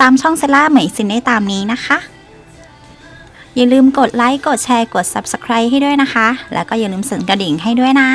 ตามช่องเซล่าเหมยซินได้ตามนี้นะคะ อย่าลืมกดไลค์ กดแชร์ กด Subscribe ให้ด้วยนะคะ แล้วก็อย่าลืมสั่นกระดิ่งให้ด้วยนะ